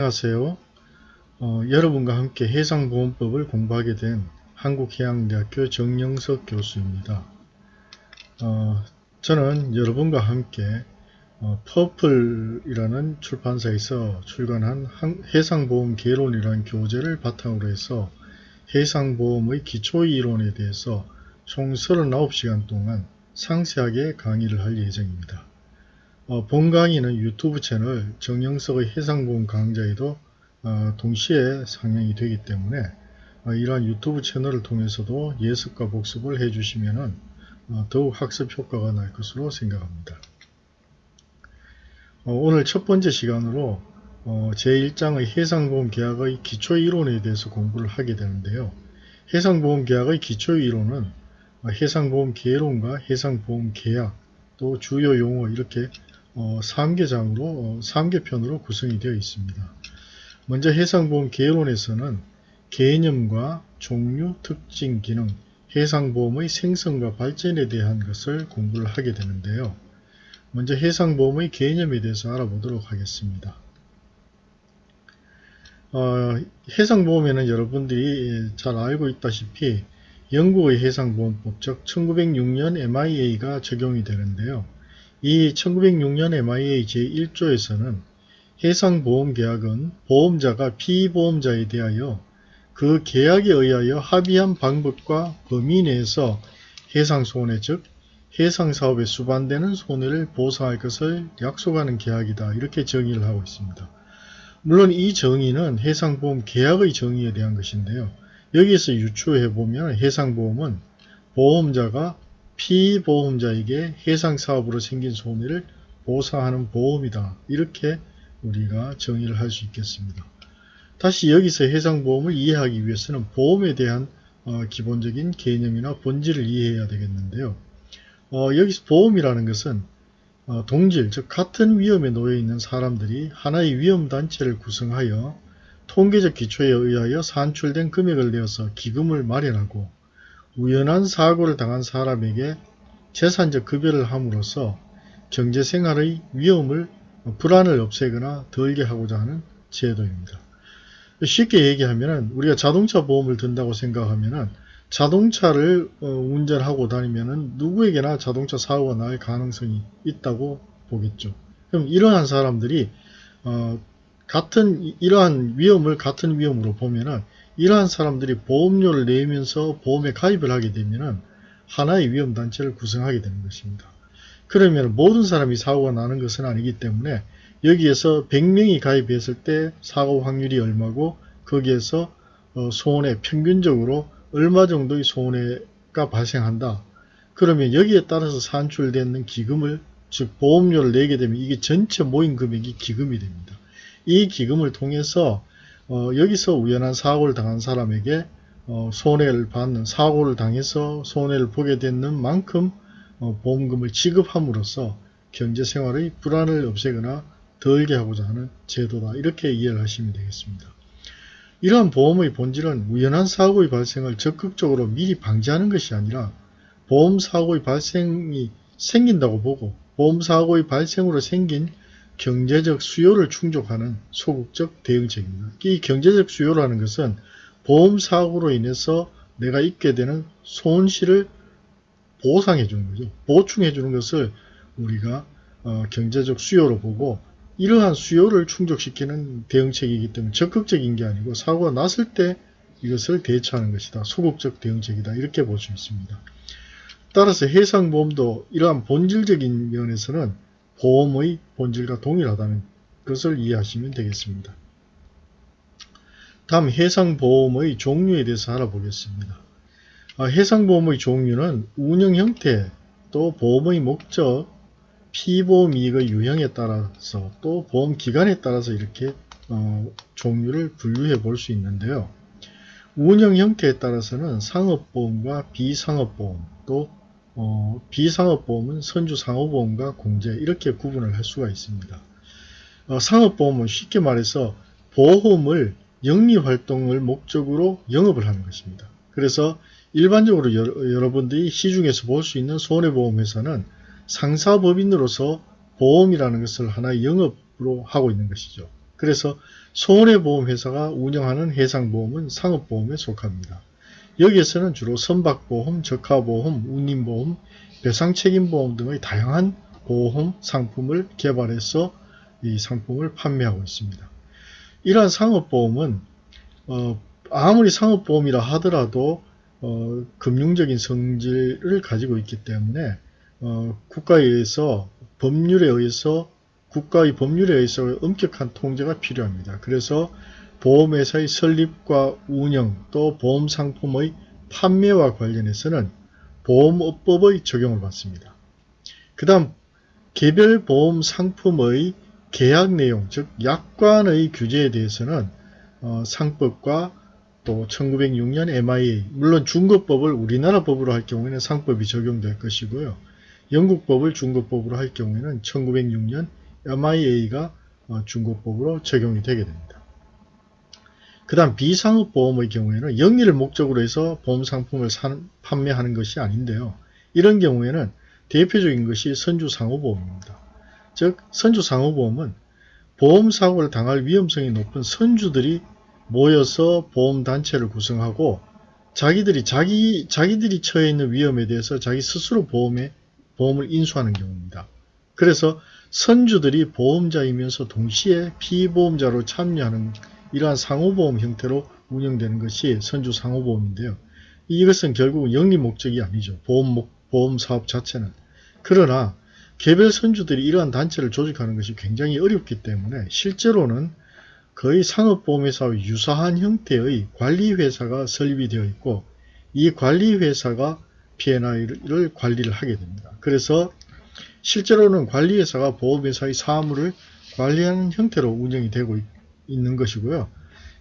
안녕하세요. 어, 여러분과 함께 해상보험법을 공부하게 된 한국해양대학교 정영석 교수입니다. 어, 저는 여러분과 함께 어, 퍼플이라는 출판사에서 출간한 해상보험 개론이라는 교재를 바탕으로 해서 해상보험의 기초이론에 대해서 총 39시간 동안 상세하게 강의를 할 예정입니다. 어, 본 강의는 유튜브 채널 정영석의 해상보험 강좌에도 어, 동시에 상영이 되기 때문에 어, 이러한 유튜브 채널을 통해서도 예습과 복습을 해주시면 어, 더욱 학습 효과가 날 것으로 생각합니다. 어, 오늘 첫 번째 시간으로 어, 제1장의 해상보험 계약의 기초이론에 대해서 공부를 하게 되는데요. 해상보험 계약의 기초이론은 해상보험 계론과 해상보험 계약 또 주요 용어 이렇게 어, 3개장으로 어, 3개편으로 구성이 되어 있습니다. 먼저 해상보험 개론에서는 개념과 종류, 특징, 기능, 해상보험의 생성과 발전에 대한 것을 공부를 하게 되는데요. 먼저 해상보험의 개념에 대해서 알아보도록 하겠습니다. 어, 해상보험에는 여러분들이 잘 알고 있다시피 영국의 해상보험법 즉 1906년 MIA가 적용이 되는데요. 이 1906년 MIA 제1조에서는 해상보험계약은 보험자가 피보험자에 대하여 그 계약에 의하여 합의한 방법과 범위 내에서 해상손해 즉 해상사업에 수반되는 손해를 보상할 것을 약속하는 계약이다 이렇게 정의를 하고 있습니다. 물론 이 정의는 해상보험 계약의 정의에 대한 것인데요. 여기에서 유추해보면 해상보험은 보험자가 피보험자에게 해상사업으로 생긴 손해를 보상하는 보험이다. 이렇게 우리가 정의를 할 수 있겠습니다. 다시 여기서 해상보험을 이해하기 위해서는 보험에 대한 어, 기본적인 개념이나 본질을 이해해야 되겠는데요. 어, 여기서 보험이라는 것은 어, 동질, 즉 같은 위험에 놓여 있는 사람들이 하나의 위험단체를 구성하여 통계적 기초에 의하여 산출된 금액을 내어서 기금을 마련하고 우연한 사고를 당한 사람에게 재산적 급여를 함으로써 경제생활의 위험을 불안을 없애거나 덜게 하고자 하는 제도입니다. 쉽게 얘기하면 우리가 자동차 보험을 든다고 생각하면 자동차를 어, 운전하고 다니면 누구에게나 자동차 사고가 날 가능성이 있다고 보겠죠. 그럼 이러한 사람들이 어, 같은 이러한 위험을 같은 위험으로 보면은 이러한 사람들이 보험료를 내면서 보험에 가입을 하게 되면 하나의 위험단체를 구성하게 되는 것입니다. 그러면 모든 사람이 사고가 나는 것은 아니기 때문에 여기에서 100명이 가입했을 때 사고 확률이 얼마고 거기에서 어, 손해 평균적으로 얼마 정도의 손해가 발생한다. 그러면 여기에 따라서 산출되는 기금을 즉 보험료를 내게 되면 이게 전체 모인 금액이 기금이 됩니다. 이 기금을 통해서 어, 여기서 우연한 사고를 당한 사람에게 어, 손해를 받는 사고를 당해서 손해를 보게 되는 만큼 어, 보험금을 지급함으로써 경제생활의 불안을 없애거나 덜게 하고자 하는 제도다 이렇게 이해를 하시면 되겠습니다. 이러한 보험의 본질은 우연한 사고의 발생을 적극적으로 미리 방지하는 것이 아니라 보험사고의 발생이 생긴다고 보고 보험사고의 발생으로 생긴 경제적 수요를 충족하는 소극적 대응책입니다. 이 경제적 수요라는 것은 보험사고로 인해서 내가 입게 되는 손실을 보상해 주는 거죠. 보충해 주는 것을 우리가 어, 경제적 수요로 보고 이러한 수요를 충족시키는 대응책이기 때문에 적극적인 게 아니고 사고가 났을 때 이것을 대처하는 것이다. 소극적 대응책이다. 이렇게 볼 수 있습니다. 따라서 해상보험도 이러한 본질적인 면에서는 보험의 본질과 동일하다는 것을 이해하시면 되겠습니다. 다음 해상보험의 종류에 대해서 알아보겠습니다. 아, 해상보험의 종류는 운영 형태, 또 보험의 목적, 피보험 이익의 유형에 따라서 또 보험 기간에 따라서 이렇게 어, 종류를 분류해 볼 수 있는데요. 운영 형태에 따라서는 상업보험과 비상업보험 또 어, 비상업보험은 선주상호보험과 공제 이렇게 구분을 할 수가 있습니다. 어, 상업보험은 쉽게 말해서 보험을 영리활동을 목적으로 영업을 하는 것입니다. 그래서 일반적으로 여러, 분들이 시중에서 볼 수 있는 손해보험회사는 상사법인으로서 보험이라는 것을 하나의 영업으로 하고 있는 것이죠. 그래서 손해보험회사가 운영하는 해상보험은 상업보험에 속합니다. 여기에서는 주로 선박보험, 적하보험, 운임보험, 배상책임보험 등의 다양한 보험 상품을 개발해서 이 상품을 판매하고 있습니다. 이러한 상업보험은 어, 아무리 상업보험이라 하더라도 어, 금융적인 성질을 가지고 있기 때문에 어, 국가에 의해서 법률에 의해서 국가의 법률에 의해서 엄격한 통제가 필요합니다. 그래서 보험회사의 설립과 운영 또 보험상품의 판매와 관련해서는 보험업법의 적용을 받습니다. 그 다음 개별 보험 상품의 계약 내용 즉 약관의 규제에 대해서는 어, 상법과 또 1906년 MIA 물론 중국법을 우리나라 법으로 할 경우에는 상법이 적용될 것이고요. 영국법을 중국법으로 할 경우에는 1906년 MIA가 어, 중국법으로 적용이 되게 됩니다. 그 다음 비상업보험의 경우에는 영리를 목적으로 해서 보험상품을 산, 판매하는 것이 아닌데요. 이런 경우에는 대표적인 것이 선주상호보험입니다. 즉 선주상호보험은 보험사고를 당할 위험성이 높은 선주들이 모여서 보험단체를 구성하고 자기들이 자기, 자기들이 처해 있는 위험에 대해서 자기 스스로 보험에, 보험을 인수하는 경우입니다. 그래서 선주들이 보험자이면서 동시에 피보험자로 참여하는 이러한 상호보험 형태로 운영되는 것이 선주 상호보험인데요. 이것은 결국은 영리 목적이 아니죠. 보험, 보험 사업 자체는. 그러나 개별 선주들이 이러한 단체를 조직하는 것이 굉장히 어렵기 때문에 실제로는 거의 상업보험회사와 유사한 형태의 관리회사가 설립이 되어 있고 이 관리회사가 P&I를 관리를 하게 됩니다. 그래서 실제로는 관리회사가 보험회사의 사무를 관리하는 형태로 운영이 되고 있 는 것이고요.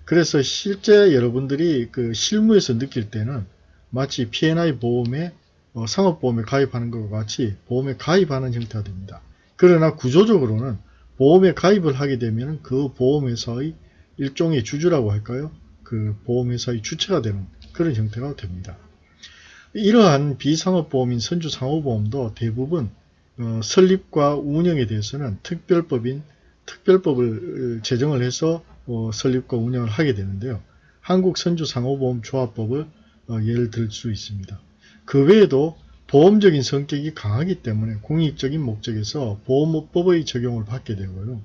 그래서 실제 여러분들이 그 실무에서 느낄 때는 마치 P&I 보험에 어, 상업보험에 가입하는 것과 같이 보험에 가입하는 형태가 됩니다. 그러나 구조적으로는 보험에 가입을 하게 되면 그 보험회사의 일종의 주주라고 할까요? 그 보험회사의 주체가 되는 그런 형태가 됩니다. 이러한 비상업보험인 선주상호보험도 대부분 어, 설립과 운영에 대해서는 특별법인 특별법을 제정을 해서 어, 설립과 운영을 하게 되는데요. 한국선주상호보험조합법을 어, 예를 들 수 있습니다. 그 외에도 보험적인 성격이 강하기 때문에 공익적인 목적에서 보험업법의 적용을 받게 되고요.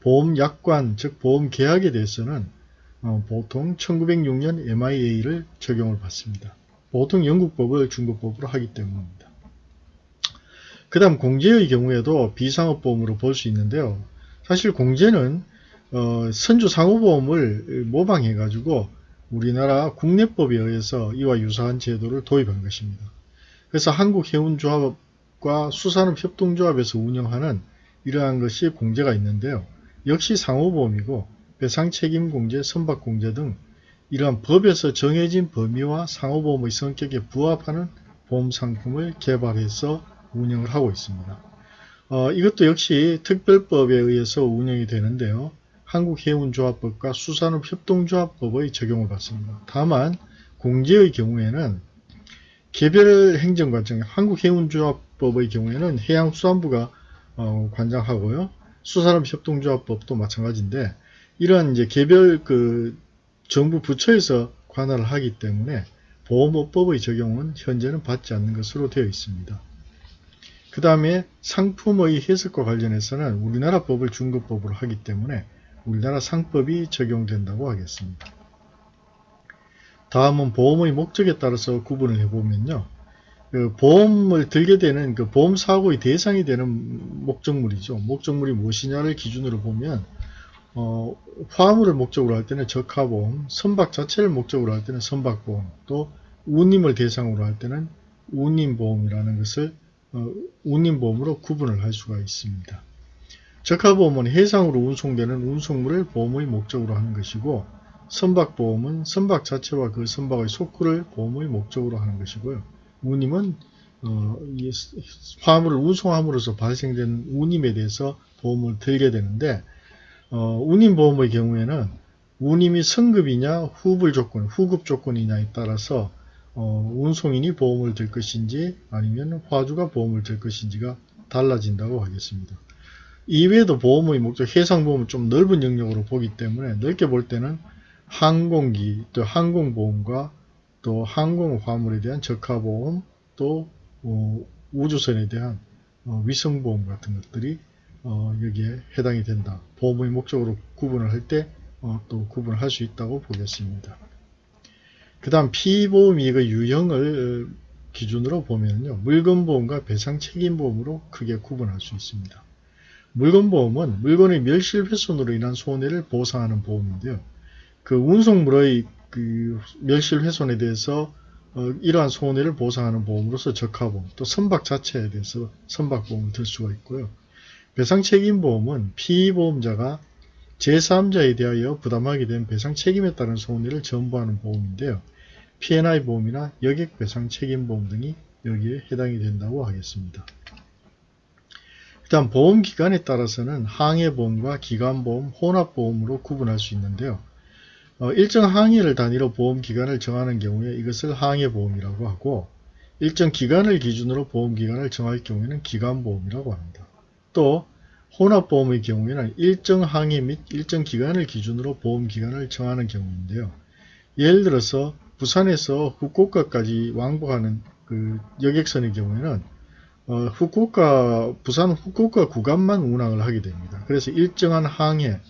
보험약관 즉 보험계약에 대해서는 어, 보통 1906년 MIA를 적용을 받습니다. 보통 영국법을 중국법으로 하기 때문입니다. 그 다음 공제의 경우에도 비상업보험으로 볼 수 있는데요. 사실 공제는 어, 선주상호보험을 모방해 가지고 우리나라 국내법에 의해서 이와 유사한 제도를 도입한 것입니다. 그래서 한국해운조합과 수산업협동조합에서 운영하는 이러한 것이 공제가 있는데요. 역시 상호보험이고 배상책임공제, 선박공제 등 이러한 법에서 정해진 범위와 상호보험의 성격에 부합하는 보험상품을 개발해서 운영을 하고 있습니다. 어, 이것도 역시 특별법에 의해서 운영이 되는데요. 한국해운조합법과 수산업협동조합법의 적용을 받습니다. 다만 공제의 경우에는 개별 행정관청 한국해운조합법의 경우에는 해양수산부가 어, 관장하고요. 수산업협동조합법도 마찬가지인데 이러한 이제 개별 그 정부 부처에서 관할을 하기 때문에 보험업법의 적용은 현재는 받지 않는 것으로 되어 있습니다. 그 다음에 상품의 해석과 관련해서는 우리나라 법을 중국법으로 하기 때문에 우리나라 상법이 적용된다고 하겠습니다. 다음은 보험의 목적에 따라서 구분을 해보면요. 그 보험을 들게 되는 그 보험 사고의 대상이 되는 목적물이죠. 목적물이 무엇이냐를 기준으로 보면 어, 화물을 목적으로 할 때는 적하보험, 선박 자체를 목적으로 할 때는 선박보험, 또 운임을 대상으로 할 때는 운임보험이라는 것을 어, 운임보험으로 구분을 할 수가 있습니다. 적하보험은 해상으로 운송되는 운송물을 보험의 목적으로 하는 것이고 선박보험은 선박 자체와 그 선박의 속구를 보험의 목적으로 하는 것이고요. 운임은 어, 화물을 운송함으로써 발생된 운임에 대해서 보험을 들게 되는데 어, 운임보험의 경우에는 운임이 성급이냐 후불 조건, 후급 조건이냐에 따라서 어, 운송인이 보험을 들 것인지 아니면 화주가 보험을 들 것인지가 달라진다고 하겠습니다. 이외에도 보험의 목적, 해상보험은 좀 넓은 영역으로 보기 때문에 넓게 볼 때는 항공기, 또 항공보험과 또 항공화물에 대한 적하보험, 또 어, 우주선에 대한 어, 위성보험 같은 것들이 어, 여기에 해당이 된다. 보험의 목적으로 구분을 할 때 또 구분을 할 수 있다고 보겠습니다. 그 다음 피보험이익의 유형을 기준으로 보면요. 물건보험과 배상책임보험으로 크게 구분할 수 있습니다. 물건보험은 물건의 멸실훼손으로 인한 손해를 보상하는 보험인데요. 그 운송물의 그 멸실훼손에 대해서 어, 이러한 손해를 보상하는 보험으로서 적하보험, 또 선박 자체에 대해서 선박보험을 들 수가 있고요. 배상책임보험은 피보험자가 제3자에 대하여 부담하게 된 배상 책임에 따른 손해를 전부하는 보험인데요. P&I 보험이나 여객 배상 책임 보험 등이 여기에 해당이 된다고 하겠습니다. 일단 보험 기간에 따라서는 항해보험과 기간보험, 혼합보험으로 구분할 수 있는데요. 어, 일정 항해를 단위로 보험 기간을 정하는 경우에 이것을 항해보험이라고 하고 일정 기간을 기준으로 보험 기간을 정할 경우에는 기간보험이라고 합니다. 또 혼합보험의 경우에는 일정 항해 및 일정 기간을 기준으로 보험기간을 정하는 경우인데요. 예를 들어서 부산에서 후쿠오카까지 왕복하는 그 여객선의 경우에는 어, 후쿠오카 부산 후쿠오카 구간만 운항을 하게 됩니다. 그래서 일정한 항해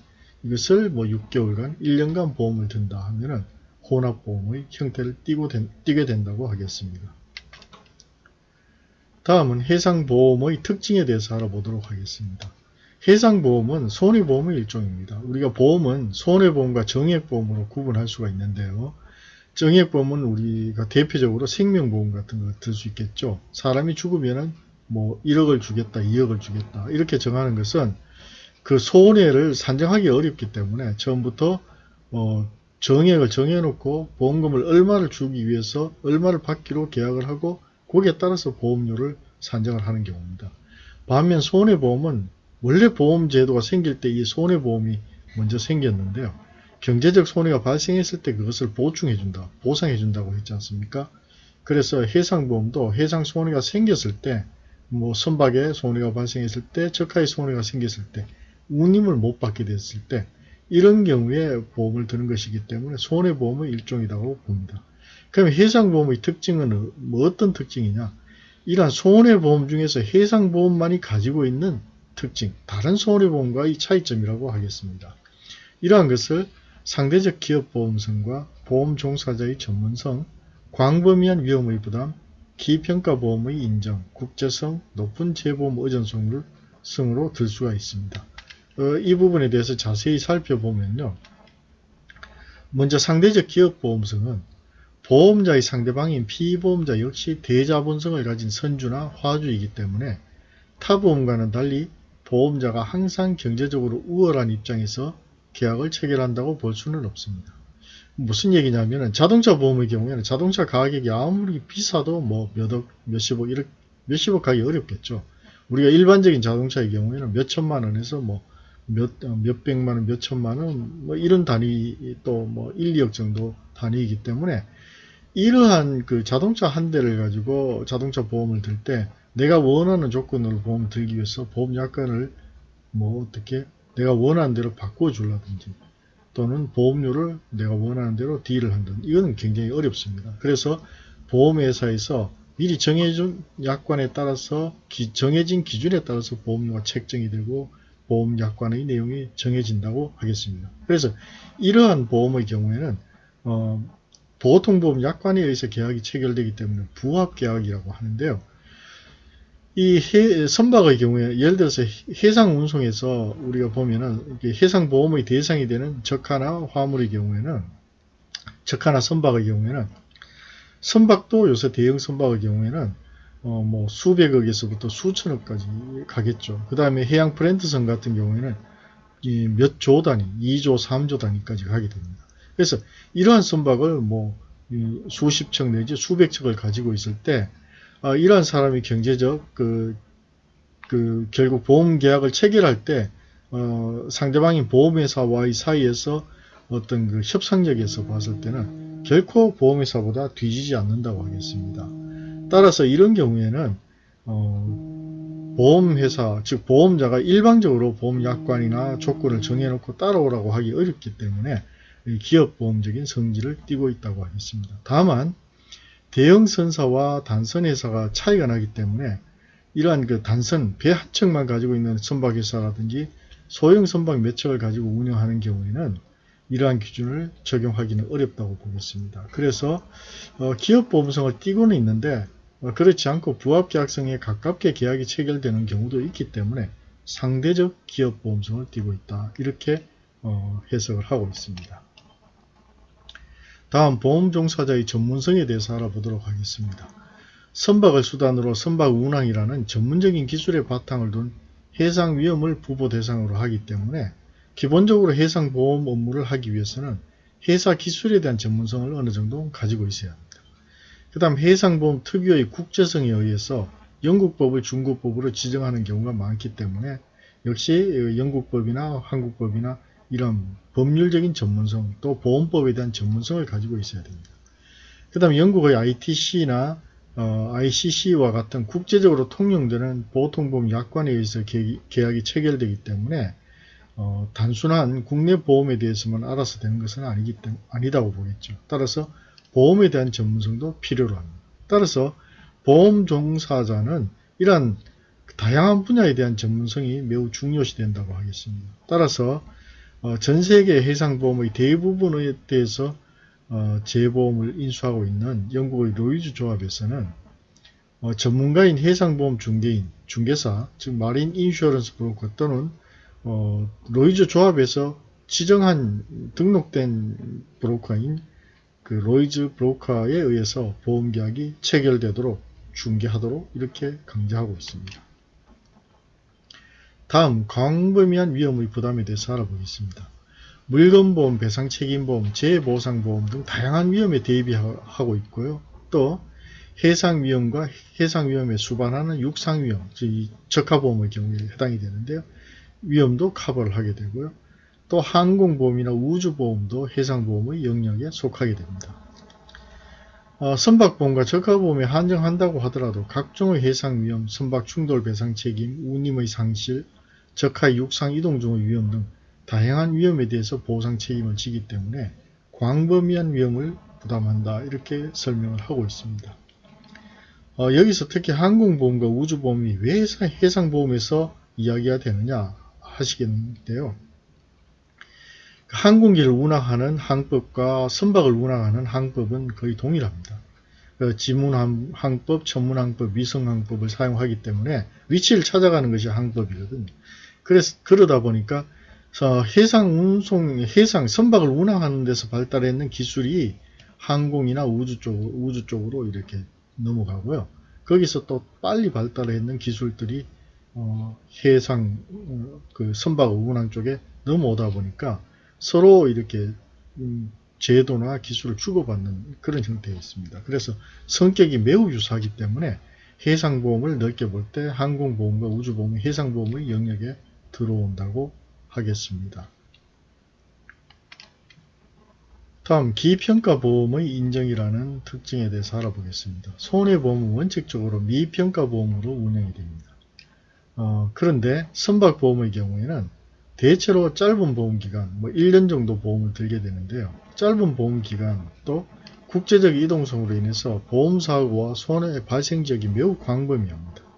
이것을 뭐 6개월간 1년간 보험을 든다 하면은 혼합보험의 형태를 띠고 된, 띠게 된다고 하겠습니다. 다음은 해상보험의 특징에 대해서 알아보도록 하겠습니다. 해상보험은 손해보험의 일종입니다. 우리가 보험은 손해보험과 정액보험으로 구분할 수가 있는데요. 정액보험은 우리가 대표적으로 생명보험 같은 걸들수 있겠죠. 사람이 죽으면 은 뭐 1억을 주겠다, 2억을 주겠다 이렇게 정하는 것은 그 손해를 산정하기 어렵기 때문에 처음부터 어 정액을 정해놓고 보험금을 얼마를 주기 위해서 얼마를 받기로 계약을 하고 거기에 따라서 보험료를 산정을 하는 경우입니다. 반면 손해보험은 원래 보험제도가 생길 때 이 손해보험이 먼저 생겼는데요. 경제적 손해가 발생했을 때 그것을 보충해준다, 보상해준다고 했지 않습니까? 그래서 해상보험도 해상 손해가 생겼을 때, 뭐 선박에 손해가 발생했을 때, 적하의 손해가 생겼을 때, 운임을 못 받게 됐을 때, 이런 경우에 보험을 드는 것이기 때문에 손해보험의 일종이라고 봅니다. 그럼 해상보험의 특징은 뭐 어떤 특징이냐? 이러한 손해보험 중에서 해상보험만이 가지고 있는 특징, 다른 손해보험과 의 차이점이라고 하겠습니다. 이러한 것을 상대적 기업보험성과 보험 종사자의 전문성, 광범위한 위험의 부담, 기평가보험의 인정, 국제성, 높은 재보험 의존성을 성으로 들 수가 있습니다. 어, 이 부분에 대해서 자세히 살펴보면요. 먼저 상대적 기업보험성은 보험자의 상대방인 피보험자 역시 대자본성을 가진 선주나 화주이기 때문에 타보험과는 달리 보험자가 항상 경제적으로 우월한 입장에서 계약을 체결한다고 볼 수는 없습니다. 무슨 얘기냐면 자동차 보험의 경우에는 자동차 가격이 아무리 비싸도 뭐 몇억, 몇십억, 이렇게 몇십억 가기 어렵겠죠. 우리가 일반적인 자동차의 경우에는 몇천만 원에서 뭐 몇, 어, 몇백만 원, 몇천만 원, 뭐 이런 단위 또 뭐 1, 2억 정도 단위이기 때문에 이러한 그 자동차 한 대를 가지고 자동차 보험을 들 때 내가 원하는 조건으로 보험 을 들기 위해서 보험 약관을 뭐 어떻게 내가 원하는 대로 바꿔주라든지 또는 보험료를 내가 원하는 대로 딜을 한다든지 이거는 굉장히 어렵습니다. 그래서 보험회사에서 미리 정해준 약관에 따라서 기, 정해진 기준에 따라서 보험료가 책정이 되고 보험 약관의 내용이 정해진다고 하겠습니다. 그래서 이러한 보험의 경우에는 어, 보통보험 약관에 의해서 계약이 체결되기 때문에 부합계약이라고 하는데요. 이 해, 선박의 경우에 예를 들어서 해상 운송에서 우리가 보면은 해상 보험의 대상이 되는 적하나 화물의 경우에는 적하나 선박의 경우에는 선박도 요새 대형 선박의 경우에는 어 뭐 수백억에서부터 수천억까지 가겠죠. 그 다음에 해양 프렌트선 같은 경우에는 몇 조 단위, 2조, 3조 단위까지 가게 됩니다. 그래서 이러한 선박을 뭐 수십 척 내지 수백 척을 가지고 있을 때 어, 이러한 사람이 경제적 그, 그 결국 보험 계약을 체결할 때 어, 상대방인 보험회사와의 사이에서 어떤 그 협상력에서 봤을 때는 결코 보험회사보다 뒤지지 않는다고 하겠습니다. 따라서 이런 경우에는 어, 보험회사, 즉 보험자가 일방적으로 보험약관이나 조건을 정해놓고 따라오라고 하기 어렵기 때문에 이 기업보험적인 성질을 띠고 있다고 하겠습니다. 다만 대형 선사와 단선 회사가 차이가 나기 때문에 이러한 그 단선 배 한 척만 가지고 있는 선박 회사라든지 소형 선박 몇 척을 가지고 운영하는 경우에는 이러한 기준을 적용하기는 어렵다고 보겠습니다. 그래서 어, 기업 보험성을 띠고는 있는데 어, 그렇지 않고 부합계약성에 가깝게 계약이 체결되는 경우도 있기 때문에 상대적 기업 보험성을 띠고 있다. 이렇게 어, 해석을 하고 있습니다. 다음 보험종사자의 전문성에 대해서 알아보도록 하겠습니다. 선박을 수단으로 선박 운항이라는 전문적인 기술의 바탕을 둔 해상 위험을 부보 대상으로 하기 때문에 기본적으로 해상 보험 업무를 하기 위해서는 회사 기술에 대한 전문성을 어느 정도 가지고 있어야 합니다. 그 다음 해상보험 특유의 국제성에 의해서 영국법을 중국법으로 지정하는 경우가 많기 때문에 역시 영국법이나 한국법이나 이런 법률적인 전문성 또 보험법에 대한 전문성을 가지고 있어야 됩니다. 그 다음 영국의 ITC나 어, ICC와 같은 국제적으로 통용되는 보통보험 약관에 의해서 계약이 체결되기 때문에 어, 단순한 국내 보험에 대해서만 알아서 되는 것은 아니기 때문에 아니다고 보겠죠. 따라서 보험에 대한 전문성도 필요로 합니다. 따라서 보험 종사자는 이러한 다양한 분야에 대한 전문성이 매우 중요시 된다고 하겠습니다. 따라서 어, 전 세계 해상보험의 대부분에 대해서 어, 재보험을 인수하고 있는 영국의 로이즈 조합에서는 어, 전문가인 해상보험 중개인, 중개사, 즉 Marine Insurance Broker 또는 어, 로이즈 조합에서 지정한 등록된 브로커인 그 로이즈 브로커에 의해서 보험계약이 체결되도록 중개하도록 이렇게 강제하고 있습니다. 다음 광범위한 위험의 부담에 대해서 알아보겠습니다. 물건보험, 배상책임보험, 재보상보험 등 다양한 위험에 대비하고 있고요. 또 해상위험과 해상위험에 수반하는 육상위험, 즉 적하보험의 경우에 해당이 되는데요. 위험도 커버를 하게 되고요. 또 항공보험이나 우주보험도 해상보험의 영역에 속하게 됩니다. 어, 선박보험과 적하보험에 한정한다고 하더라도 각종의 해상위험, 선박충돌 배상책임, 운임의 상실, 적하 육상 이동 중의 위험 등 다양한 위험에 대해서 보상 책임을 지기 때문에 광범위한 위험을 부담한다 이렇게 설명을 하고 있습니다. 어, 여기서 특히 항공보험과 우주보험이 왜 해상보험에서 이야기가 되느냐 하시겠는데요. 항공기를 운항하는 항법과 선박을 운항하는 항법은 거의 동일합니다. 그 지문항법, 천문항법, 위성항법을 사용하기 때문에 위치를 찾아가는 것이 항법이거든요. 그래서 그러다 보니까 해상 운송, 해상 선박을 운항하는 데서 발달했는 기술이 항공이나 우주 쪽 우주 쪽으로 이렇게 넘어가고요. 거기서 또 빨리 발달했는 기술들이 어, 해상 어, 그 선박 운항 쪽에 넘어오다 보니까 서로 이렇게 음, 제도나 기술을 주고받는 그런 형태에 있습니다. 그래서 성격이 매우 유사하기 때문에 해상보험을 넓게 볼 때 항공보험과 우주보험, 해상보험의 영역에 들어온다고 하겠습니다. 다음 기평가보험의 인정이라는 특징에 대해서 알아보겠습니다. 손해보험은 원칙적으로 미평가보험으로 운영이 됩니다. 어, 그런데 선박보험의 경우에는 대체로 짧은 보험기간, 뭐 1년 정도 보험을 들게 되는데요. 짧은 보험기간 또 국제적 이동성으로 인해서 보험사고와 손해 발생 지역이 매우 광범위합니다.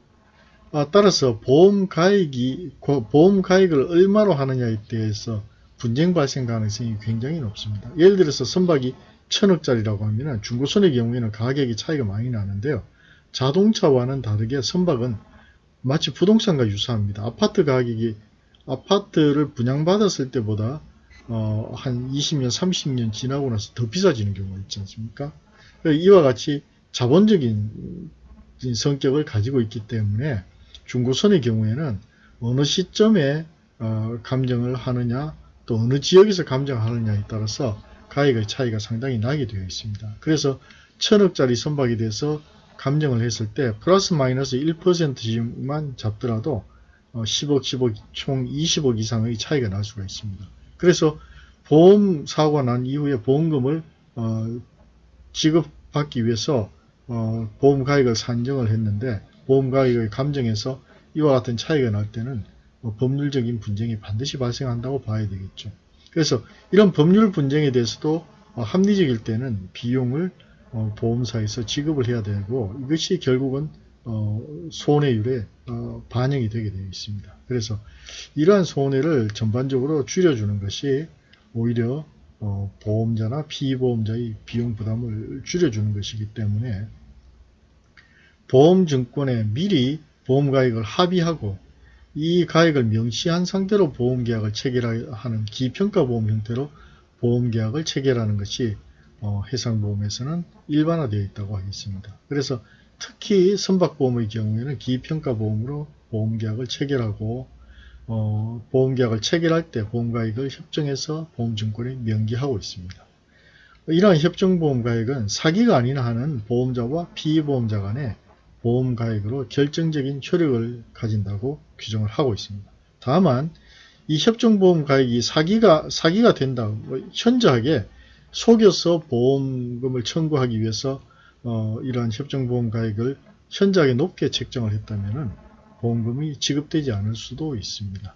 아, 따라서 보험 가액이 보험 가액을 얼마로 하느냐에 대해서 분쟁 발생 가능성이 굉장히 높습니다. 예를 들어서 선박이 천억짜리라고 하면 중고선의 경우에는 가격이 차이가 많이 나는데요. 자동차와는 다르게 선박은 마치 부동산과 유사합니다. 아파트 가격이 아파트를 분양받았을 때보다 어, 한 20년, 30년 지나고 나서 더 비싸지는 경우가 있지 않습니까? 이와 같이 자본적인 성격을 가지고 있기 때문에 중고선의 경우에는 어느 시점에 어, 감정을 하느냐 또 어느 지역에서 감정하느냐에 따라서 가액의 차이가 상당히 나게 되어 있습니다. 그래서 천억짜리 선박에 대해서 감정을 했을 때 플러스 마이너스 1%만 잡더라도 10억, 어, 10억, 총 20억 이상의 차이가 날 수가 있습니다. 그래서 보험 사고가 난 이후에 보험금을 어, 지급받기 위해서 어, 보험 가액을 산정을 했는데 보험 가액을 감정해서 이와 같은 차이가 날 때는 뭐 법률적인 분쟁이 반드시 발생한다고 봐야 되겠죠. 그래서 이런 법률 분쟁에 대해서도 어, 합리적일 때는 비용을 어, 보험사에서 지급을 해야 되고 이것이 결국은 어, 손해율에 어, 반영이 되게 되어 있습니다. 그래서 이러한 손해를 전반적으로 줄여주는 것이 오히려 어, 보험자나 피보험자의 비용 부담을 줄여주는 것이기 때문에 보험증권에 미리 보험가액을 합의하고 이 가액을 명시한 상태로 보험계약을 체결하는 기평가보험 형태로 보험계약을 체결하는 것이 어, 해상보험에서는 일반화되어 있다고 하겠습니다. 그래서 특히 선박보험의 경우에는 기평가보험으로 보험계약을 체결하고 어, 보험계약을 체결할 때 보험가액을 협정해서 보험증권에 명기하고 있습니다. 이러한 협정보험가액은 사기가 아니나 하는 보험자와 피보험자 간의 보험가액으로 결정적인 효력을 가진다고 규정을 하고 있습니다. 다만 이 협정보험가액이 사기가 사기가 된다. 뭐 현저하게 속여서 보험금을 청구하기 위해서 어, 이러한 협정보험가액을 현저하게 높게 책정을 했다면 보험금이 지급되지 않을 수도 있습니다.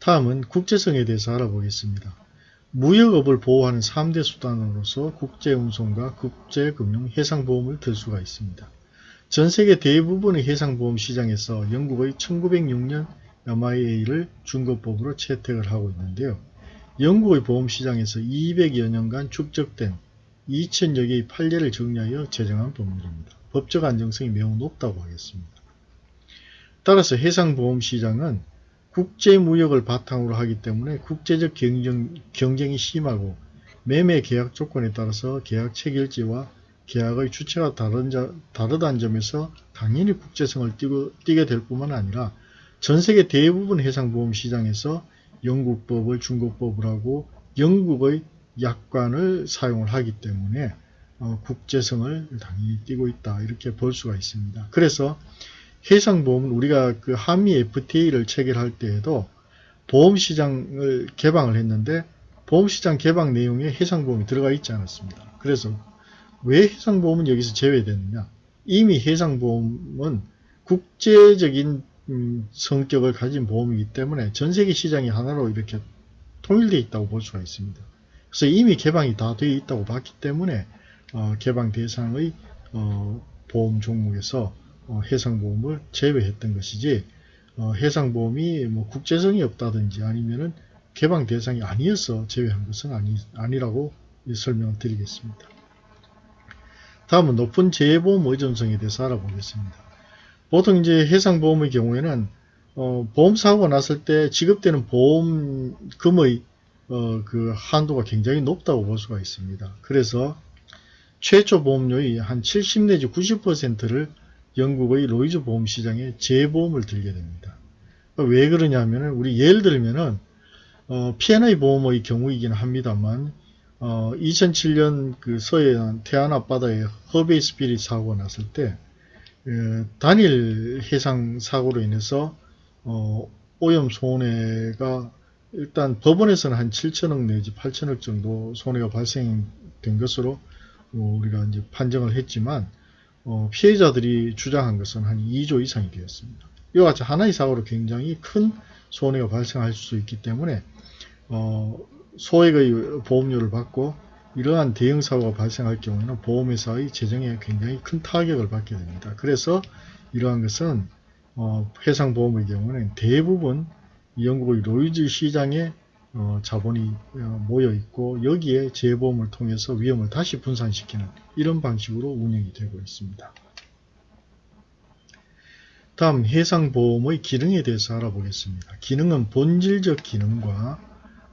다음은 국제성에 대해서 알아보겠습니다. 무역업을 보호하는 3대 수단으로서 국제운송과 국제금융, 해상보험을 들 수가 있습니다. 전 세계 대부분의 해상보험 시장에서 영국의 1906년 MIA를 준거법으로 채택을 하고 있는데요. 영국의 보험시장에서 200여 년간 축적된 2000여 개의 판례를 정리하여 제정한 법률입니다. 법적 안정성이 매우 높다고 하겠습니다. 따라서 해상보험시장은 국제무역을 바탕으로 하기 때문에 국제적 경쟁, 경쟁이 심하고 매매 계약 조건에 따라서 계약 체결지와 계약의 주체가 다른 자, 다르다는 점에서 당연히 국제성을 띠고, 띠게 될 뿐만 아니라 전 세계 대부분 해상보험 시장에서 영국법을 중국법을 하고 영국의 약관을 사용을 하기 때문에 어, 국제성을 당연히 띠고 있다 이렇게 볼 수가 있습니다. 그래서 해상보험은 우리가 그 한미 FTA를 체결할 때에도 보험시장을 개방을 했는데 보험시장 개방 내용에 해상보험이 들어가 있지 않았습니다. 그래서 왜 해상보험은 여기서 제외됐느냐 이미 해상보험은 국제적인 음, 성격을 가진 보험이기 때문에 전세계 시장이 하나로 이렇게 통일되어 있다고 볼 수가 있습니다. 그래서 이미 개방이 다 되어 있다고 봤기 때문에 어, 개방 대상의 어, 보험 종목에서 어, 해상보험을 제외했던 것이지 어, 해상보험이 뭐 국제성이 없다든지 아니면은 개방 대상이 아니어서 제외한 것은 아니, 아니라고 설명을 드리겠습니다. 다음은 높은 재보험 의존성에 대해서 알아보겠습니다. 보통 이제 해상보험의 경우에는 어, 보험사고가 났을 때 지급되는 보험금의 어, 그 한도가 굉장히 높다고 볼 수가 있습니다. 그래서 최초 보험료의 한 70 내지 90%를 영국의 로이즈 보험 시장에 재보험을 들게 됩니다. 왜 그러냐면은 우리 예를 들면은 어, P&I 보험의 경우이긴 합니다만 어, 2007년 그 서해안 태안 앞바다에 허베이 스피릿 사고가 났을 때 에, 단일 해상 사고로 인해서 어, 오염 손해가 일단 법원에서는 한 7천억 내지 8천억 정도 손해가 발생된 것으로 어, 우리가 이제 판정을 했지만 어, 피해자들이 주장한 것은 한 2조 이상이 되었습니다. 이와 같이 하나의 사고로 굉장히 큰 손해가 발생할 수 있기 때문에 어, 소액의 보험료를 받고 이러한 대형 사고가 발생할 경우에는 보험회사의 재정에 굉장히 큰 타격을 받게 됩니다. 그래서 이러한 것은 어, 해상보험의 경우는 대부분 영국의 로이즈 시장에 어, 자본이 어, 모여 있고 여기에 재보험을 통해서 위험을 다시 분산시키는 이런 방식으로 운영이 되고 있습니다. 다음 해상보험의 기능에 대해서 알아보겠습니다. 기능은 본질적 기능과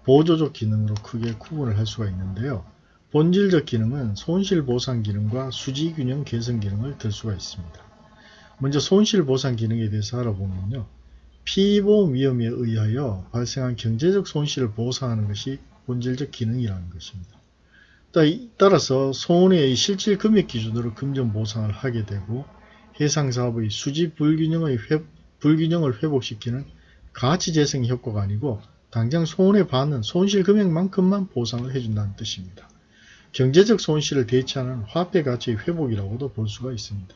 보조적 기능으로 크게 구분을 할 수가 있는데요. 본질적 기능은 손실보상 기능과 수지균형 개선 기능을 들 수가 있습니다. 먼저 손실보상 기능에 대해서 알아보면요. 피보험 위험에 의하여 발생한 경제적 손실을 보상하는 것이 본질적 기능이라는 것입니다. 따라서 손해의 실질 금액 기준으로 금전 보상을 하게 되고 해상사업의 수지 불균형의 회, 불균형을 회복시키는 가치재생 효과가 아니고 당장 손해받는 손실 금액만큼만 보상을 해준다는 뜻입니다. 경제적 손실을 대체하는 화폐 가치의 회복이라고도 볼 수가 있습니다.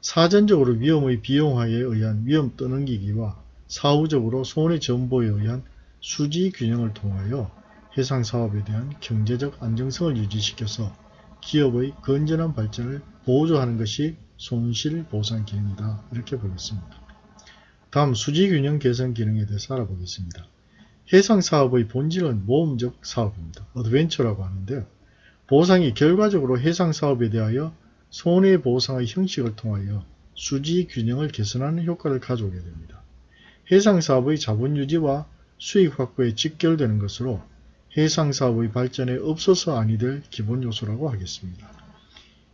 사전적으로 위험의 비용화에 의한 위험 떠넘기기와 사후적으로 손해 전보에 의한 수지 균형을 통하여 해상 사업에 대한 경제적 안정성을 유지시켜서 기업의 건전한 발전을 보조하는 것이 손실보상 기능이다. 이렇게 보겠습니다. 다음 수지균형 개선 기능에 대해서 알아보겠습니다. 해상 사업의 본질은 모험적 사업입니다. 어드벤처라고 하는데요. 보상이 결과적으로 해상 사업에 대하여 손해보상의 형식을 통하여 수지 균형을 개선하는 효과를 가져오게 됩니다. 해상 사업의 자본 유지와 수익 확보에 직결되는 것으로 해상 사업의 발전에 없어서 아니 될 기본 요소라고 하겠습니다.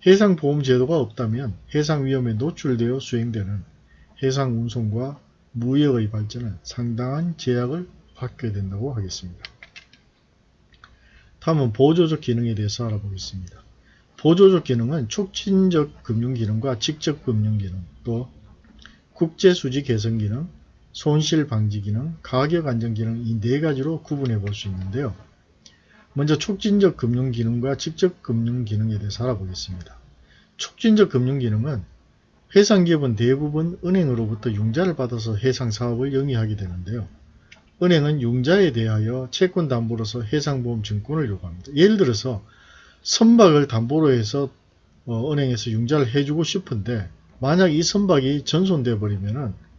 해상 보험 제도가 없다면 해상 위험에 노출되어 수행되는 해상 운송과 무역의 발전은 상당한 제약을 받게 된다고 하겠습니다. 다음은 보조적 기능에 대해서 알아보겠습니다. 보조적 기능은 촉진적 금융 기능과 직접 금융 기능, 또 국제 수지 개선 기능, 손실 방지 기능, 가격 안정 기능 이 네 가지로 구분해 볼 수 있는데요. 먼저 촉진적 금융 기능과 직접 금융 기능에 대해서 알아보겠습니다. 촉진적 금융 기능은 해상 기업은 대부분 은행으로부터 융자를 받아서 해상 사업을 영위하게 되는데요. 은행은 융자에 대하여 채권 담보로서 해상보험 증권을 요구합니다. 예를 들어서 선박을 담보로 해서 어, 은행에서 융자를 해주고 싶은데 만약 이 선박이 전손돼 버리면은 어,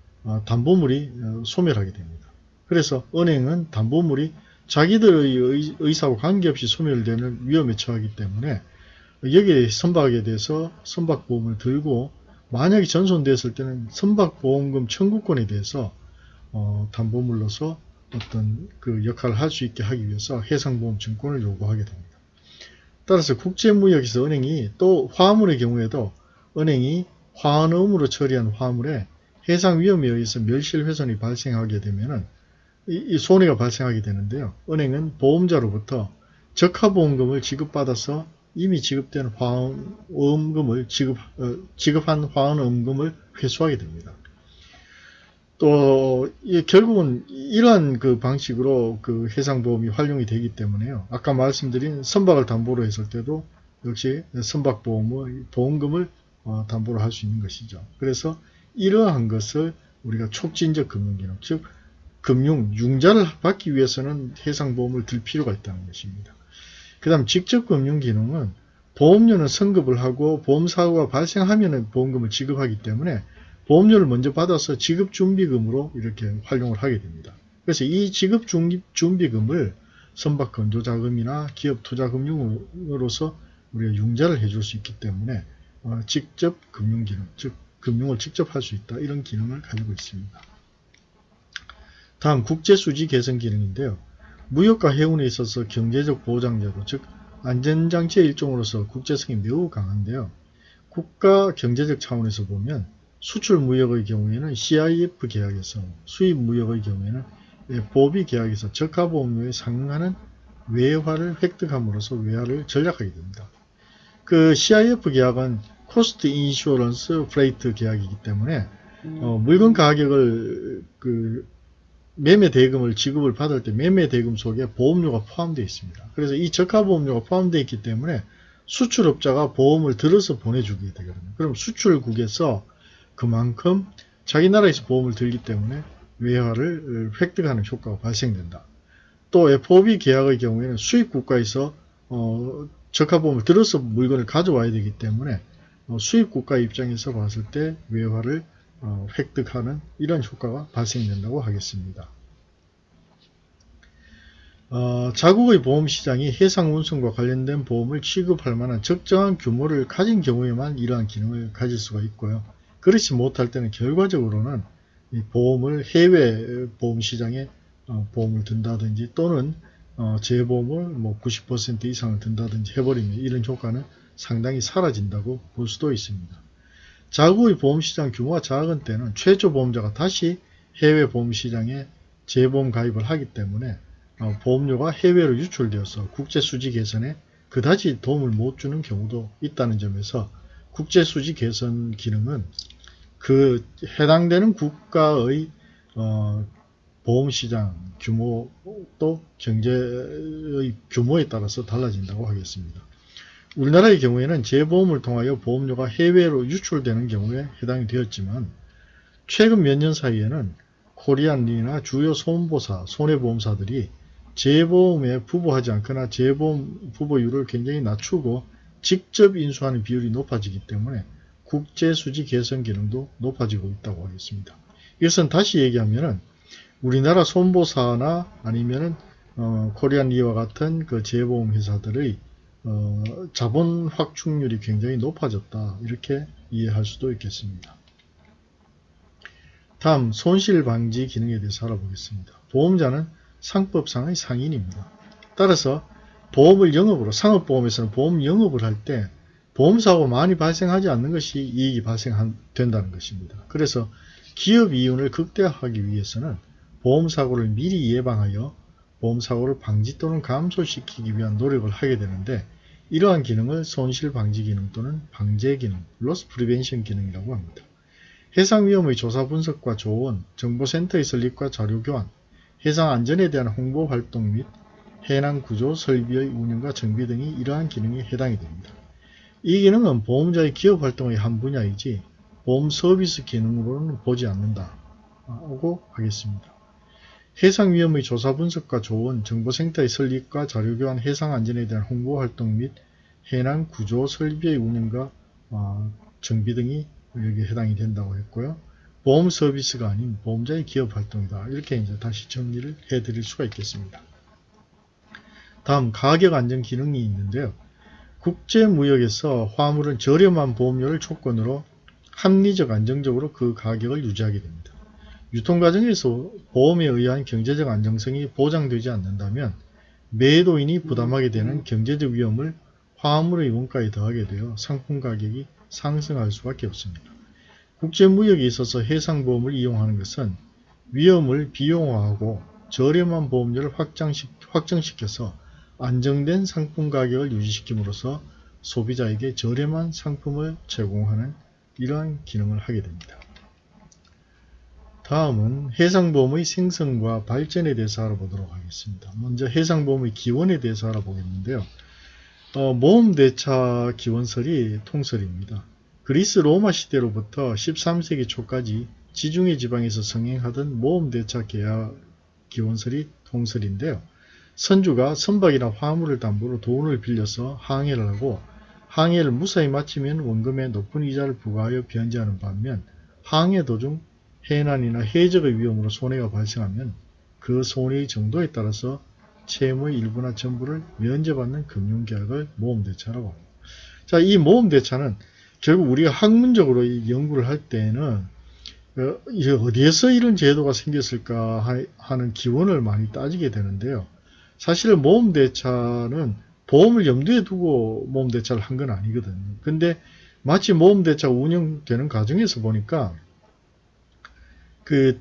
담보물이 어, 소멸하게 됩니다. 그래서 은행은 담보물이 자기들의 의사와 관계없이 소멸되는 위험에 처하기 때문에 여기에 선박에 대해서 선박보험을 들고 만약에 전손됐을 때는 선박보험금 청구권에 대해서 어, 담보물로서 어떤 그 역할을 할 수 있게 하기 위해서 해상보험 증권을 요구하게 됩니다. 따라서 국제무역에서 은행이 또 화물의 경우에도 은행이 화환음으로 처리한 화물에 해상 위험에 의해서 멸실훼손이 발생하게 되면은 이, 이 손해가 발생하게 되는데요. 은행은 보험자로부터 적하보험금을 지급받아서 이미 지급된 화원음금을 지급, 어, 지급한 화원음금을 회수하게 됩니다. 또 결국은 이러한 그 방식으로 그 해상보험이 활용이 되기 때문에요. 아까 말씀드린 선박을 담보로 했을 때도 역시 선박보험의 보험금을 어, 담보로 할 수 있는 것이죠. 그래서 이러한 것을 우리가 촉진적 금융기능, 즉 금융 융자를 받기 위해서는 해상보험을 들 필요가 있다는 것입니다. 그 다음 직접 금융기능은 보험료는 선급을 하고 보험사고가 발생하면 보험금을 지급하기 때문에 보험료를 먼저 받아서 지급준비금으로 이렇게 활용을 하게 됩니다. 그래서 이 지급준비금을 선박건조자금이나 기업투자금융으로서 우리가 융자를 해줄 수 있기 때문에 어, 직접 금융기능, 즉 금융을 직접 할 수 있다. 이런 기능을 가지고 있습니다. 다음 국제수지 개선 기능인데요. 무역과 해운에 있어서 경제적 보장제도, 즉 안전장치의 일종으로서 국제성이 매우 강한데요. 국가 경제적 차원에서 보면 수출 무역의 경우에는 CIF 계약에서 수입 무역의 경우에는 FOB 계약에서 적하보험료에 상응하는 외화를 획득함으로써 외화를 절약하게 됩니다. 그 CIF 계약은 Cost Insurance Freight 계약이기 때문에 어, 물건 가격을 그 매매 대금을 지급을 받을 때 매매 대금 속에 보험료가 포함되어 있습니다. 그래서 이 적하 보험료가 포함되어 있기 때문에 수출업자가 보험을 들어서 보내주게 되거든요. 그럼 수출국에서 그만큼 자기 나라에서 보험을 들기 때문에 외화를 획득하는 효과가 발생된다. 또 FOB 계약의 경우에는 수입 국가에서 어, 적하보험을 들어서 물건을 가져와야 되기 때문에 어, 수입 국가 입장에서 봤을 때 외화를 어, 획득하는 이런 효과가 발생된다고 하겠습니다. 어, 자국의 보험시장이 해상운송과 관련된 보험을 취급할 만한 적정한 규모를 가진 경우에만 이러한 기능을 가질 수가 있고요. 그렇지 못할 때는 결과적으로는 보험을 해외 보험시장에 어, 보험을 든다든지 또는 어, 재보험을 뭐 90% 이상을 든다든지 해버리면 이런 효과는 상당히 사라진다고 볼 수도 있습니다. 자국의 보험시장 규모가 작은 때는 최초 보험자가 다시 해외 보험시장에 재보험 가입을 하기 때문에 어, 보험료가 해외로 유출되어서 국제수지 개선에 그다지 도움을 못 주는 경우도 있다는 점에서 국제수지 개선 기능은 그 해당되는 국가의 어, 보험시장 규모 또 경제의 규모에 따라서 달라진다고 하겠습니다. 우리나라의 경우에는 재보험을 통하여 보험료가 해외로 유출되는 경우에 해당이 되었지만 최근 몇 년 사이에는 코리안리나 주요 소음보사, 손해보험사들이 재보험에 부보하지 않거나 재보험 부보율을 굉장히 낮추고 직접 인수하는 비율이 높아지기 때문에 국제수지 개선 기능도 높아지고 있다고 하겠습니다. 이것은 다시 얘기하면 은 우리나라 손보사나 아니면 은 어, 코리안리와 같은 그 재보험 회사들의 어, 자본 확충률이 굉장히 높아졌다 이렇게 이해할 수도 있겠습니다. 다음 손실 방지 기능에 대해서 알아보겠습니다. 보험자는 상법상의 상인입니다. 따라서 보험을 영업으로 상업보험에서는 보험 영업을 할 때 보험사고 많이 발생하지 않는 것이 이익이 발생된다는 것입니다. 그래서 기업 이윤을 극대화하기 위해서는 보험사고를 미리 예방하여 보험사고를 방지 또는 감소시키기 위한 노력을 하게 되는데 이러한 기능을 손실방지 기능 또는 방제 기능, loss prevention 기능이라고 합니다. 해상 위험의 조사 분석과 조언, 정보센터의 설립과 자료 교환, 해상 안전에 대한 홍보 활동 및 해난 구조 설비의 운영과 정비 등이 이러한 기능에 해당이 됩니다. 이 기능은 보험자의 기업 활동의 한 분야이지 보험 서비스 기능으로는 보지 않는다고 하겠습니다. 해상 위험의 조사 분석과 조언, 정보센터의 설립과 자료교환, 해상 안전에 대한 홍보 활동 및 해난 구조 설비의 운영과 어, 정비 등이 여기에 해당이 된다고 했고요. 보험 서비스가 아닌 보험자의 기업 활동이다. 이렇게 이제 다시 정리를 해 드릴 수가 있겠습니다. 다음 가격 안정 기능이 있는데요. 국제무역에서 화물은 저렴한 보험료를 조건으로 합리적 안정적으로 그 가격을 유지하게 됩니다. 유통 과정에서 보험에 의한 경제적 안정성이 보장되지 않는다면 매도인이 부담하게 되는 경제적 위험을 화물의 원가에 더하게 되어 상품 가격이 상승할 수밖에 없습니다. 국제무역에 있어서 해상보험을 이용하는 것은 위험을 비용화하고 저렴한 보험료를 확정시켜서 안정된 상품 가격을 유지시킴으로써 소비자에게 저렴한 상품을 제공하는 이러한 기능을 하게 됩니다. 다음은 해상보험의 생성과 발전에 대해서 알아보도록 하겠습니다. 먼저 해상보험의 기원에 대해서 알아보겠는데요. 어, 모험대차 기원설이 통설입니다. 그리스 로마 시대로부터 13세기 초까지 지중해 지방에서 성행하던 모험대차 계약 기원설이 통설인데요. 선주가 선박이나 화물을 담보로 돈을 빌려서 항해를 하고 항해를 무사히 마치면 원금의 높은 이자를 부과하여 변제하는 반면 항해 도중 해난이나 해적의 위험으로 손해가 발생하면 그 손해의 정도에 따라서 채무의 일부나 전부를 면제받는 금융계약을 모험대차라고 합니다. 자, 이 모험대차는 결국 우리가 학문적으로 연구를 할 때는 어, 어디에서 이런 제도가 생겼을까 하는 기원을 많이 따지게 되는데요. 사실 모험대차는 보험을 염두에 두고 모험대차를 한 건 아니거든요. 근데 마치 모험대차 운영되는 과정에서 보니까 그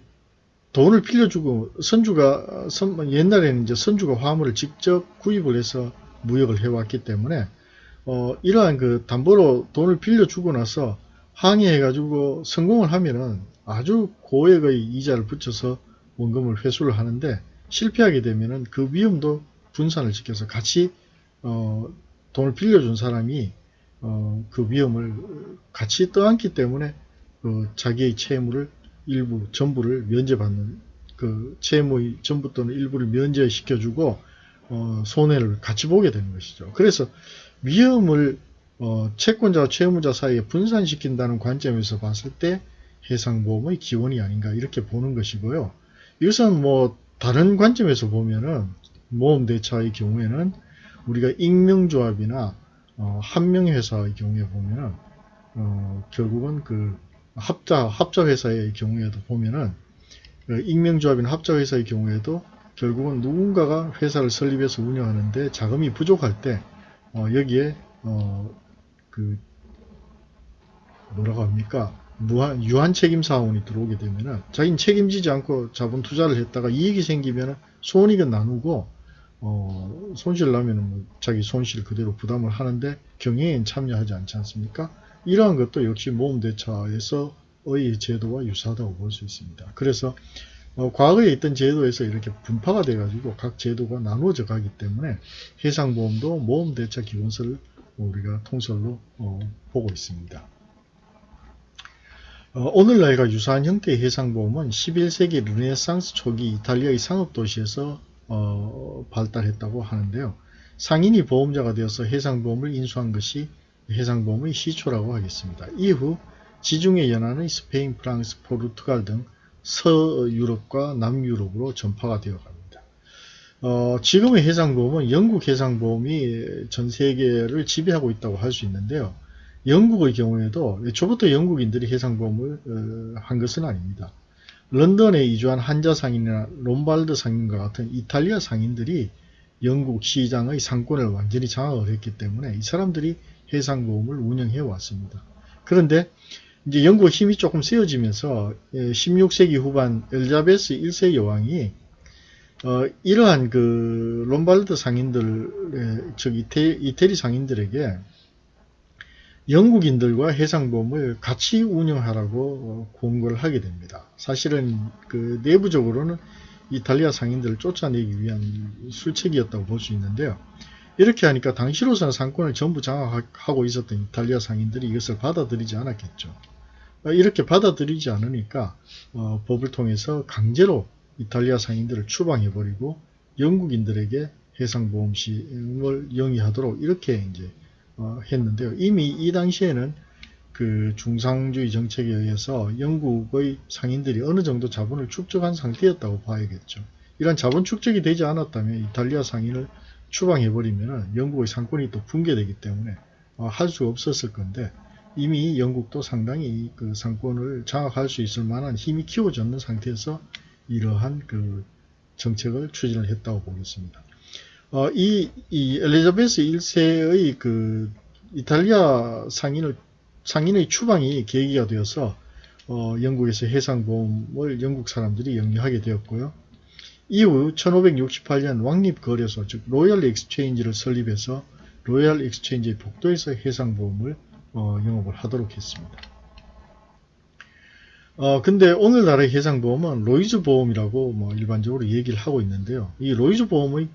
돈을 빌려주고 선주가 선, 옛날에는 이제 선주가 화물을 직접 구입을 해서 무역을 해왔기 때문에 어, 이러한 그 담보로 돈을 빌려주고 나서 항의해가지고 성공을 하면은 아주 고액의 이자를 붙여서 원금을 회수를 하는데 실패하게 되면은 그 위험도 분산을 시켜서 같이 어, 돈을 빌려준 사람이 어, 그 위험을 같이 떠안기 때문에 그 자기의 채무를 일부 전부를 면제받는 그 채무의 전부 또는 일부를 면제시켜주고 어, 손해를 같이 보게 되는 것이죠. 그래서 위험을 어, 채권자와 채무자 사이에 분산시킨다는 관점에서 봤을 때 해상보험의 기원이 아닌가 이렇게 보는 것이고요. 이것은 뭐 다른 관점에서 보면은 모험대차의 경우에는 우리가 익명조합이나 어, 한명회사의 경우에 보면은 어, 결국은 그 합자, 합자회사의 경우에도 보면은 그 익명조합이나 합자회사의 경우에도 결국은 누군가가 회사를 설립해서 운영하는데 자금이 부족할 때 어, 여기에 어, 그 뭐라고 합니까 무한 유한 책임 사원이 들어오게 되면은 자기는 책임지지 않고 자본 투자를 했다가 이익이 생기면은 손익은 나누고 어, 손실 나면은 뭐 자기 손실 그대로 부담을 하는데 경영엔 참여하지 않지 않습니까? 이러한 것도 역시 모험대차에서의 제도와 유사하다고 볼 수 있습니다. 그래서 어, 과거에 있던 제도에서 이렇게 분파가 돼가지고 각 제도가 나누어져 가기 때문에 해상보험도 모험대차 기본서를 우리가 통설로 어, 보고 있습니다. 어, 오늘날과 유사한 형태의 해상보험은 11세기 르네상스 초기 이탈리아의 상업도시에서 어, 발달했다고 하는데요. 상인이 보험자가 되어서 해상보험을 인수한 것이 해상보험의 시초라고 하겠습니다. 이후 지중해 연안의 스페인, 프랑스, 포르투갈 등 서유럽과 남유럽으로 전파가 되어 갑니다. 어, 지금의 해상보험은 영국 해상보험이 전 세계를 지배하고 있다고 할 수 있는데요. 영국의 경우에도 애초부터 영국인들이 해상보험을 어, 한 것은 아닙니다. 런던에 이주한 한자 상인이나 롬발드 상인과 같은 이탈리아 상인들이 영국 시장의 상권을 완전히 장악을 했기 때문에 이 사람들이 해상보험을 운영해 왔습니다. 그런데 이제 영국의 힘이 조금 세워지면서 16세기 예, 후반 엘자베스 1세 여왕이 어, 이러한 그 롬발드 상인들, 즉 이태, 이태리 상인들에게 영국인들과 해상보험을 같이 운영하라고 권고를 하게 됩니다. 사실은 그 내부적으로는 이탈리아 상인들을 쫓아내기 위한 술책이었다고 볼 수 있는데요. 이렇게 하니까 당시로서는 상권을 전부 장악하고 있었던 이탈리아 상인들이 이것을 받아들이지 않았겠죠. 이렇게 받아들이지 않으니까 어, 법을 통해서 강제로 이탈리아 상인들을 추방해버리고 영국인들에게 해상보험 시을 영위하도록 이렇게 이제 어, 했는데요. 이미 이 당시에는 그 중상주의 정책에 의해서 영국의 상인들이 어느 정도 자본을 축적한 상태였다고 봐야겠죠. 이런 자본 축적이 되지 않았다면 이탈리아 상인을 추방해버리면 영국의 상권이 또 붕괴되기 때문에 어, 할수 없었을 건데 이미 영국도 상당히 그 상권을 장악할 수 있을 만한 힘이 키워졌는 상태에서 이러한 그 정책을 추진을 했다고 보겠습니다. 어, 이, 이 엘리자베스 1세의 그 이탈리아 상인을 상인의 추방이 계기가 되어서 어, 영국에서 해상보험을 영국 사람들이 영위하게 되었고요. 이후 1568년 왕립거래소 즉 Royal Exchange를 설립해서 Royal Exchange의 복도에서 해상보험을 어, 영업을 하도록 했습니다. 어, 근데 오늘날의 해상보험은 로이즈 보험이라고 뭐 일반적으로 얘기를 하고 있는데요. 이 로이즈 보험의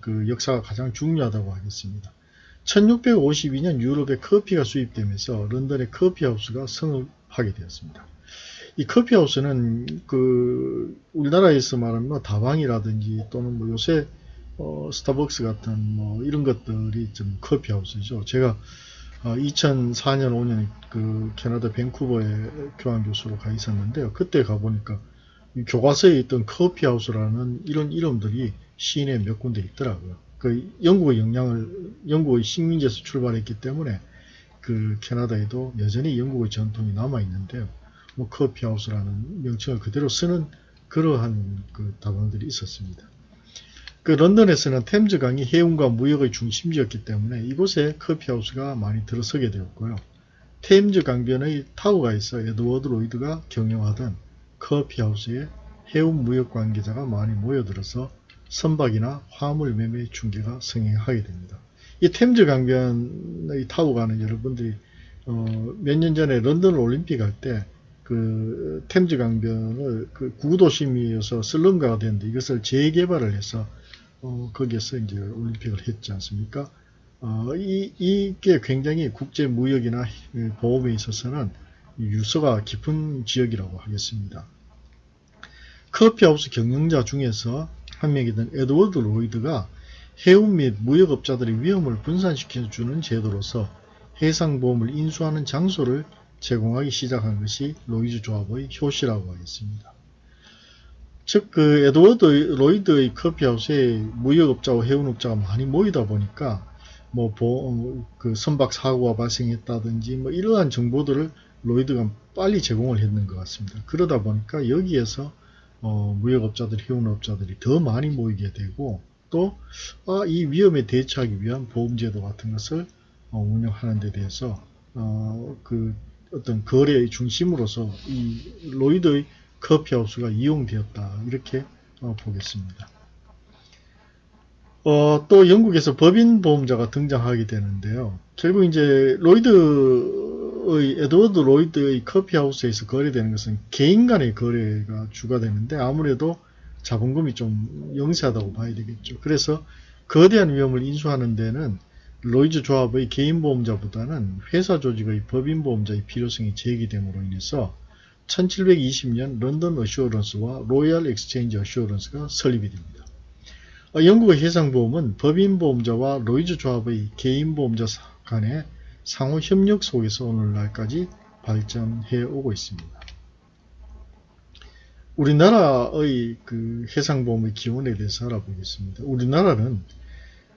그 역사가 가장 중요하다고 하겠습니다. 1652년 유럽에 커피가 수입되면서 런던의 커피하우스가 성업하게 되었습니다. 이 커피하우스는 그 우리나라에서 말하면 뭐 다방이라든지 또는 뭐 요새 어, 스타벅스 같은 뭐 이런 것들이 좀 커피하우스죠. 제가 어, 2004년 5년 그 캐나다 밴쿠버에 교환 교수로 가 있었는데요. 그때 가 보니까 교과서에 있던 커피하우스라는 이런 이름들이 시내 몇 군데 있더라고요. 그 영국의 영향을 영국의 식민지에서 출발했기 때문에 그 캐나다에도 여전히 영국의 전통이 남아 있는데요. 뭐 커피하우스라는 명칭을 그대로 쓰는 그러한 그 다방들이 있었습니다. 그 런던에서는 템즈강이 해운과 무역의 중심지였기 때문에 이곳에 커피하우스가 많이 들어서게 되었고요. 템즈 강변의 타워가 있어 에드워드 로이드가 경영하던 커피하우스에 해운 무역 관계자가 많이 모여들어서 선박이나 화물 매매 중개가 성행하게 됩니다. 이 템즈 강변의 타워가는 여러분들이 어, 몇 년 전에 런던 올림픽 할때 그 템즈 강변을 그 구도심이어서 슬럼가가 되는데 이것을 재개발을 해서 어, 거기에서 이제 올림픽을 했지 않습니까? 어, 이, 이게 굉장히 국제 무역이나 보험에 있어서는 유서가 깊은 지역이라고 하겠습니다. 커피하우스 경영자 중에서 한 명이던 에드워드 로이드가 해운 및 무역업자들의 위험을 분산시켜주는 제도로서 해상보험을 인수하는 장소를 제공하기 시작한 것이 로이즈 조합의 효시라고 하겠습니다. 즉, 그, 에드워드 로이드의 커피하우스에 무역업자와 해운업자가 많이 모이다 보니까, 뭐, 보, 그 선박 사고가 발생했다든지, 뭐, 이러한 정보들을 로이드가 빨리 제공을 했는 것 같습니다. 그러다 보니까 여기에서, 어, 무역업자들, 해운업자들이 더 많이 모이게 되고, 또, 아, 이 위험에 대처하기 위한 보험제도 같은 것을 어, 운영하는 데 대해서, 어, 그, 어떤 거래의 중심으로서 이 로이드의 커피 하우스가 이용되었다 이렇게 어, 보겠습니다. 어, 또 영국에서 법인 보험자가 등장하게 되는데요. 결국 이제 로이드의 에드워드 로이드의 커피 하우스에서 거래되는 것은 개인 간의 거래가 주가 되는데 아무래도 자본금이 좀 영세하다고 봐야 되겠죠. 그래서 거대한 위험을 인수하는 데는 로이즈 조합의 개인 보험자보다는 회사 조직의 법인 보험자의 필요성이 제기됨으로 인해서 1720년 London Assurance와 Royal Exchange Assurance가 설립이 됩니다. 어, 영국의 해상보험은 법인 보험자와 로이즈 조합의 개인 보험자 간의 상호 협력 속에서 오늘날까지 발전해 오고 있습니다. 우리나라의 그 해상보험의 기원에 대해서 알아보겠습니다. 우리나라는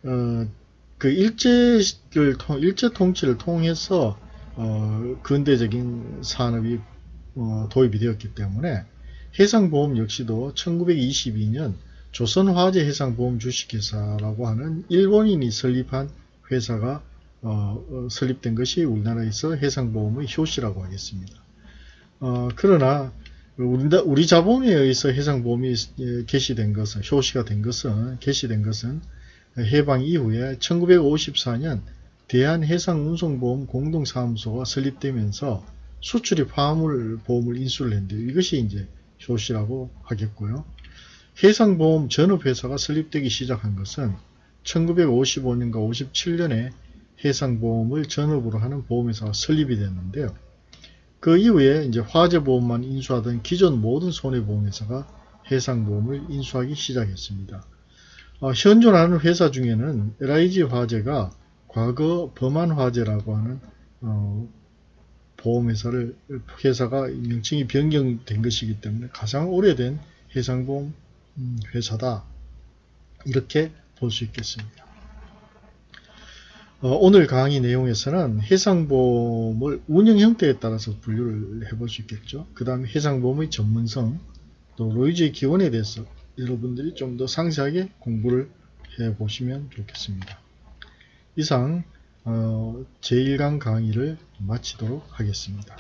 어, 그 일제를 통 일제 통치를 통해서 어, 근대적인 산업이 어, 도입이 되었기 때문에 해상보험 역시도 1922년 조선화재 해상보험 주식회사라고 하는 일본인이 설립한 회사가 어, 어, 설립된 것이 우리나라에서 해상보험의 효시라고 하겠습니다. 어, 그러나 우리, 우리 자본에 의해서 해상보험이 예, 개시된 것은 효시가 된 것은 개시된 것은 해방 이후에 1954년 대한해상운송보험 공동사무소가 설립되면서 수출입 화물 보험을 인수를 했는데 이것이 이제 효시라고 하겠고요. 해상보험 전업회사가 설립되기 시작한 것은 1955년과 57년에 해상보험을 전업으로 하는 보험회사가 설립이 됐는데요. 그 이후에 이제 화재보험만 인수하던 기존 모든 손해보험회사가 해상보험을 인수하기 시작했습니다. 어, 현존하는 회사 중에는 LIG 화재가 과거 범한 화재라고 하는 어, 보험회사를 회사가 명칭이 변경된 것이기 때문에 가장 오래된 해상보험 음, 회사다 이렇게 볼 수 있겠습니다. 어, 오늘 강의 내용에서는 해상보험을 운영 형태에 따라서 분류를 해볼 수 있겠죠. 그 다음에 해상보험의 전문성, 또 로이즈의 기원에 대해서 여러분들이 좀 더 상세하게 공부를 해 보시면 좋겠습니다. 이상 어, 제1강 강의를 마치도록 하겠습니다.